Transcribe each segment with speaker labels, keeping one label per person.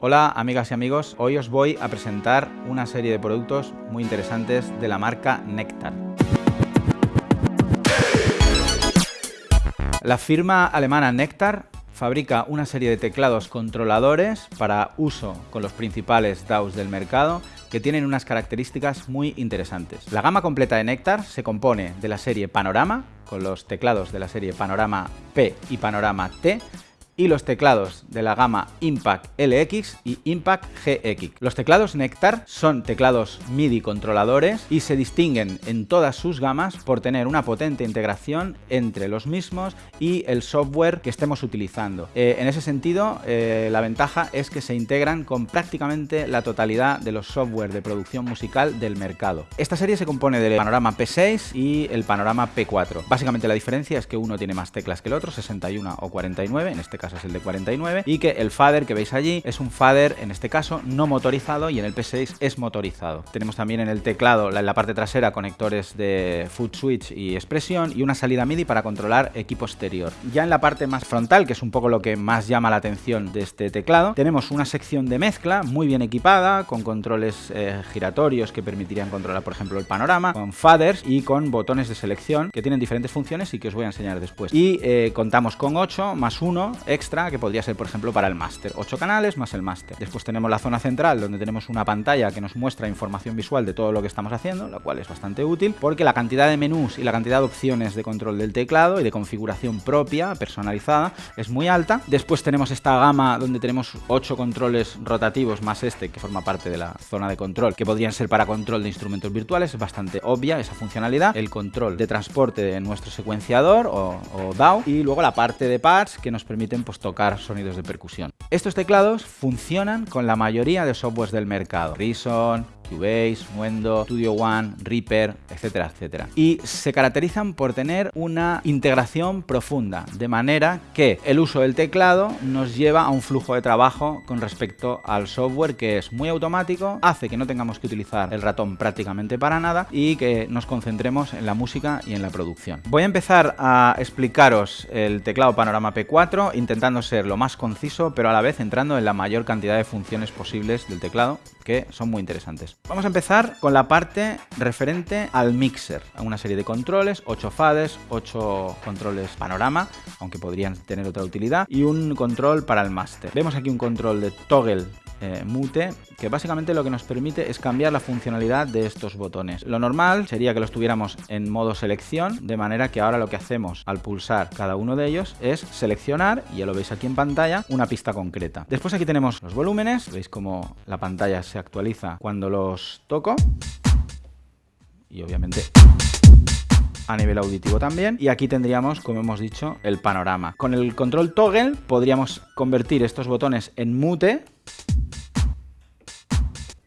Speaker 1: Hola amigas y amigos, hoy os voy a presentar una serie de productos muy interesantes de la marca Nectar. La firma alemana Nectar fabrica una serie de teclados controladores para uso con los principales DAOs del mercado que tienen unas características muy interesantes. La gama completa de Nectar se compone de la serie Panorama, con los teclados de la serie Panorama P y Panorama T, y los teclados de la gama Impact LX y Impact GX. Los teclados Nectar son teclados MIDI controladores y se distinguen en todas sus gamas por tener una potente integración entre los mismos y el software que estemos utilizando. Eh, en ese sentido, eh, la ventaja es que se integran con prácticamente la totalidad de los software de producción musical del mercado. Esta serie se compone del panorama P6 y el panorama P4. Básicamente la diferencia es que uno tiene más teclas que el otro, 61 o 49, en este caso es el de 49, y que el fader que veis allí es un fader, en este caso, no motorizado y en el P6 es motorizado. Tenemos también en el teclado, en la parte trasera, conectores de foot switch y expresión y una salida MIDI para controlar equipo exterior. Ya en la parte más frontal, que es un poco lo que más llama la atención de este teclado, tenemos una sección de mezcla muy bien equipada, con controles eh, giratorios que permitirían controlar, por ejemplo, el panorama, con faders y con botones de selección que tienen diferentes funciones y que os voy a enseñar después. Y eh, contamos con 8 más 1 extra, que podría ser, por ejemplo, para el máster. 8 canales más el máster. Después tenemos la zona central, donde tenemos una pantalla que nos muestra información visual de todo lo que estamos haciendo, lo cual es bastante útil, porque la cantidad de menús y la cantidad de opciones de control del teclado y de configuración propia, personalizada, es muy alta. Después tenemos esta gama donde tenemos 8 controles rotativos más este, que forma parte de la zona de control, que podrían ser para control de instrumentos virtuales, es bastante obvia esa funcionalidad. El control de transporte de nuestro secuenciador o, o y luego la parte de pads que nos permiten pues, tocar sonidos de percusión. Estos teclados funcionan con la mayoría de softwares del mercado. Reason, Cubase, Muendo, Studio One, Reaper, etcétera, etcétera. Y se caracterizan por tener una integración profunda, de manera que el uso del teclado nos lleva a un flujo de trabajo con respecto al software que es muy automático, hace que no tengamos que utilizar el ratón prácticamente para nada y que nos concentremos en la música y en la producción. Voy a empezar a explicaros el teclado Panorama P4 intentando ser lo más conciso pero a la vez entrando en la mayor cantidad de funciones posibles del teclado que son muy interesantes. Vamos a empezar con la parte referente al mixer, una serie de controles, 8 fades, 8 controles panorama, aunque podrían tener otra utilidad, y un control para el master. Vemos aquí un control de toggle eh, mute, que básicamente lo que nos permite es cambiar la funcionalidad de estos botones. Lo normal sería que los tuviéramos en modo selección, de manera que ahora lo que hacemos al pulsar cada uno de ellos es seleccionar, y ya lo veis aquí en pantalla, una pista concreta. Después aquí tenemos los volúmenes, veis como la pantalla se actualiza cuando los toco, y obviamente a nivel auditivo también. Y aquí tendríamos, como hemos dicho, el panorama. Con el control toggle podríamos convertir estos botones en mute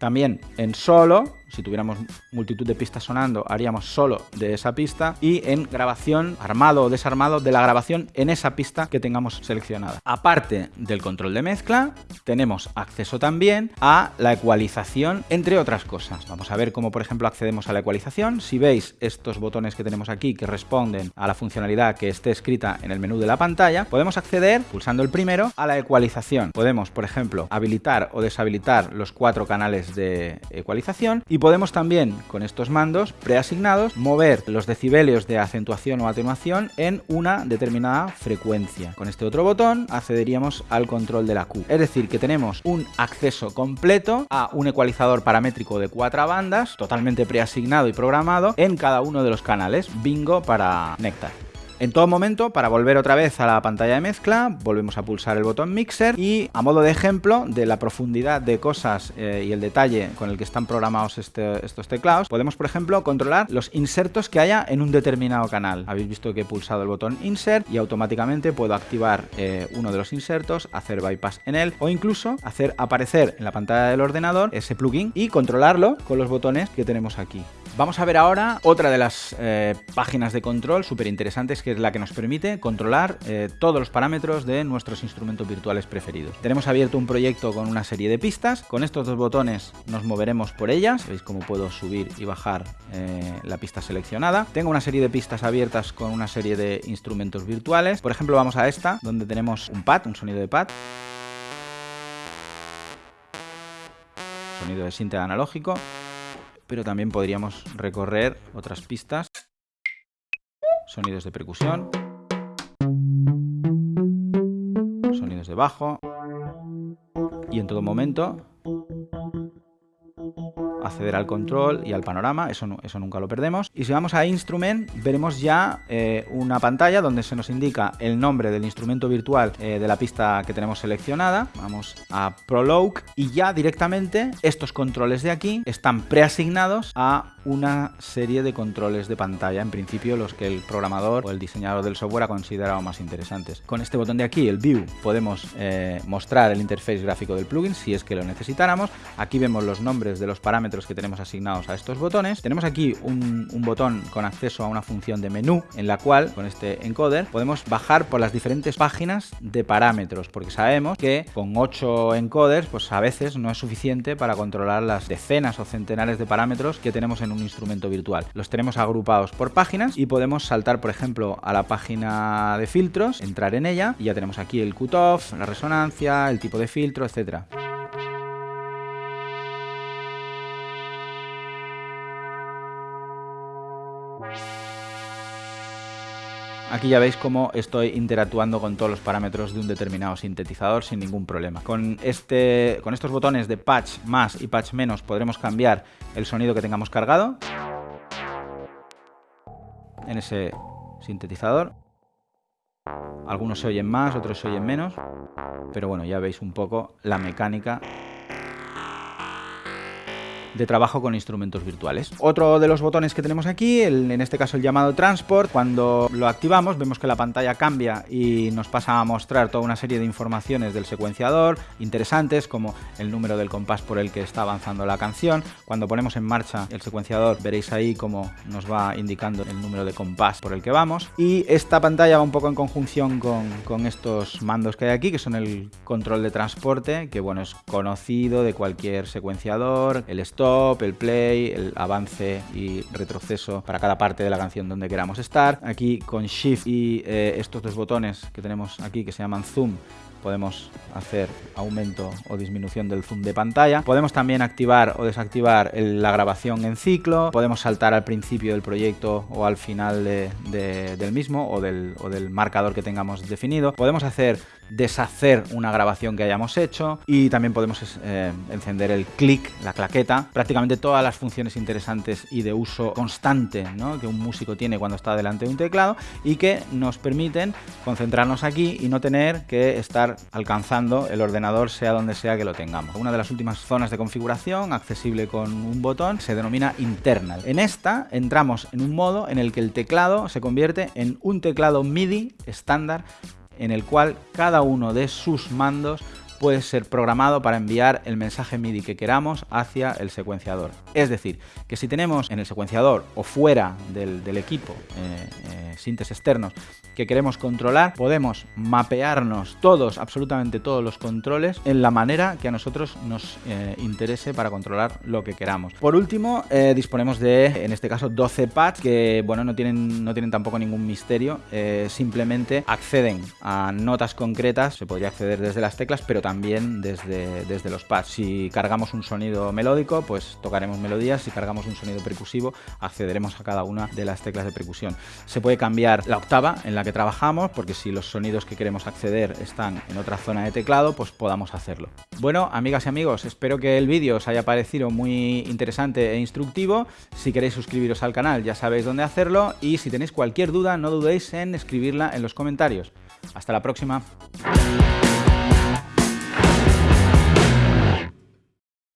Speaker 1: también en solo si tuviéramos multitud de pistas sonando, haríamos solo de esa pista y en grabación, armado o desarmado, de la grabación en esa pista que tengamos seleccionada. Aparte del control de mezcla, tenemos acceso también a la ecualización, entre otras cosas. Vamos a ver cómo, por ejemplo, accedemos a la ecualización. Si veis estos botones que tenemos aquí que responden a la funcionalidad que esté escrita en el menú de la pantalla, podemos acceder, pulsando el primero, a la ecualización. Podemos, por ejemplo, habilitar o deshabilitar los cuatro canales de ecualización y podemos también, con estos mandos preasignados, mover los decibelios de acentuación o atenuación en una determinada frecuencia. Con este otro botón accederíamos al control de la Q. Es decir, que tenemos un acceso completo a un ecualizador paramétrico de cuatro bandas, totalmente preasignado y programado en cada uno de los canales. Bingo para Nectar. En todo momento, para volver otra vez a la pantalla de mezcla, volvemos a pulsar el botón Mixer y a modo de ejemplo de la profundidad de cosas eh, y el detalle con el que están programados este, estos teclados, podemos por ejemplo controlar los insertos que haya en un determinado canal. Habéis visto que he pulsado el botón Insert y automáticamente puedo activar eh, uno de los insertos, hacer bypass en él o incluso hacer aparecer en la pantalla del ordenador ese plugin y controlarlo con los botones que tenemos aquí. Vamos a ver ahora otra de las eh, páginas de control súper interesantes que es la que nos permite controlar eh, todos los parámetros de nuestros instrumentos virtuales preferidos. Tenemos abierto un proyecto con una serie de pistas, con estos dos botones nos moveremos por ellas, veis cómo puedo subir y bajar eh, la pista seleccionada. Tengo una serie de pistas abiertas con una serie de instrumentos virtuales, por ejemplo vamos a esta, donde tenemos un pad, un sonido de pad. sonido de sinte analógico, pero también podríamos recorrer otras pistas, sonidos de percusión, sonidos de bajo, y en todo momento acceder al control y al panorama, eso, eso nunca lo perdemos. Y si vamos a Instrument, veremos ya eh, una pantalla donde se nos indica el nombre del instrumento virtual eh, de la pista que tenemos seleccionada. Vamos a Prologue y ya directamente estos controles de aquí están preasignados a una serie de controles de pantalla, en principio los que el programador o el diseñador del software ha considerado más interesantes. Con este botón de aquí, el View, podemos eh, mostrar el interface gráfico del plugin si es que lo necesitáramos. Aquí vemos los nombres de los parámetros que tenemos asignados a estos botones. Tenemos aquí un, un botón con acceso a una función de menú en la cual, con este encoder, podemos bajar por las diferentes páginas de parámetros, porque sabemos que con 8 encoders, pues a veces no es suficiente para controlar las decenas o centenares de parámetros que tenemos en un instrumento virtual. Los tenemos agrupados por páginas y podemos saltar, por ejemplo, a la página de filtros, entrar en ella y ya tenemos aquí el cutoff, la resonancia, el tipo de filtro, etcétera. Aquí ya veis cómo estoy interactuando con todos los parámetros de un determinado sintetizador sin ningún problema. Con, este, con estos botones de patch más y patch menos podremos cambiar el sonido que tengamos cargado en ese sintetizador. Algunos se oyen más, otros se oyen menos, pero bueno, ya veis un poco la mecánica de trabajo con instrumentos virtuales. Otro de los botones que tenemos aquí, en este caso el llamado Transport, cuando lo activamos vemos que la pantalla cambia y nos pasa a mostrar toda una serie de informaciones del secuenciador interesantes como el número del compás por el que está avanzando la canción. Cuando ponemos en marcha el secuenciador veréis ahí cómo nos va indicando el número de compás por el que vamos. Y esta pantalla va un poco en conjunción con, con estos mandos que hay aquí, que son el control de transporte, que bueno, es conocido de cualquier secuenciador, el stop el play, el avance y retroceso para cada parte de la canción donde queramos estar. Aquí con Shift y eh, estos dos botones que tenemos aquí que se llaman Zoom podemos hacer aumento o disminución del zoom de pantalla. Podemos también activar o desactivar la grabación en ciclo. Podemos saltar al principio del proyecto o al final del mismo o del, o del marcador que tengamos definido. Podemos hacer deshacer una grabación que hayamos hecho y también podemos eh, encender el clic, la claqueta, prácticamente todas las funciones interesantes y de uso constante que un músico tiene cuando está delante de un teclado y que nos permiten concentrarnos aquí y no tener que estar alcanzando el ordenador sea donde sea que lo tengamos. Una de las últimas zonas de configuración accesible con un botón se denomina internal. En esta entramos en un modo en el que el teclado se convierte en un teclado MIDI estándar en el cual cada uno de sus mandos puede ser programado para enviar el mensaje MIDI que queramos hacia el secuenciador. Es decir, que si tenemos en el secuenciador o fuera del, equipo eh, eh, sintes externos que queremos controlar, podemos mapearnos todos, absolutamente todos los controles en la manera que a nosotros nos eh, interese para controlar lo que queramos. Por último, disponemos de, en este caso, 12 pads que, bueno, no tienen, no tienen tampoco ningún misterio, simplemente acceden a notas concretas, se podría acceder desde las teclas, pero también también desde, desde los pads. Si cargamos un sonido melódico, pues tocaremos melodías. Si cargamos un sonido percusivo, accederemos a cada una de las teclas de percusión. Se puede cambiar la octava en la que trabajamos, porque si los sonidos que queremos acceder están en otra zona de teclado, pues podamos hacerlo. Bueno, amigas y amigos, espero que el vídeo os haya parecido muy interesante e instructivo. Si queréis suscribiros al canal, ya sabéis dónde hacerlo. Y si tenéis cualquier duda, no dudéis en escribirla en los comentarios. Hasta la próxima.